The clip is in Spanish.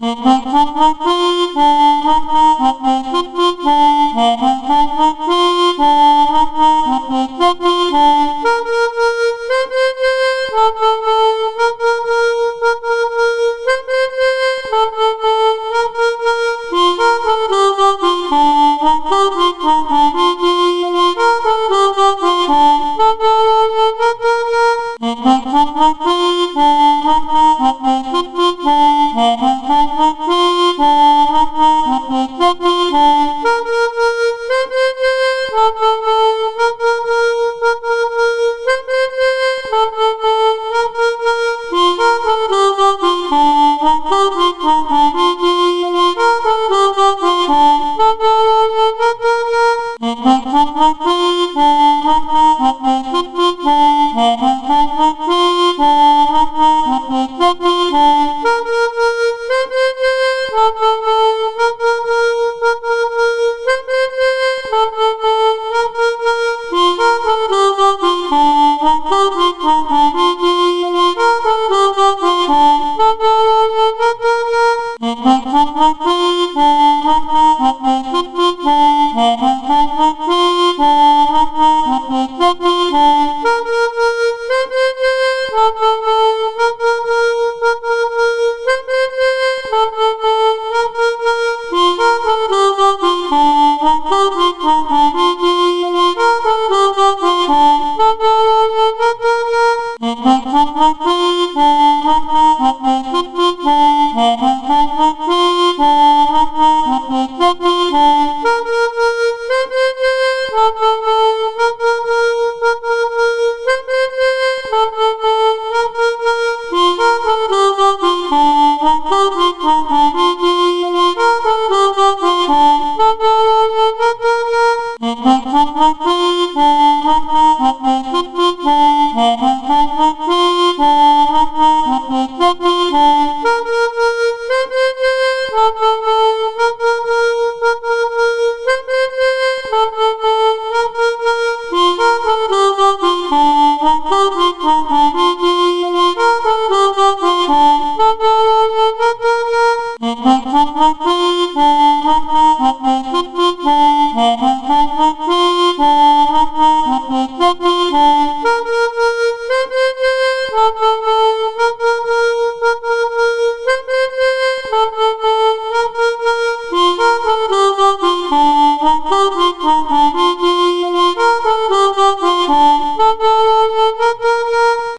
Oh, oh, oh. Música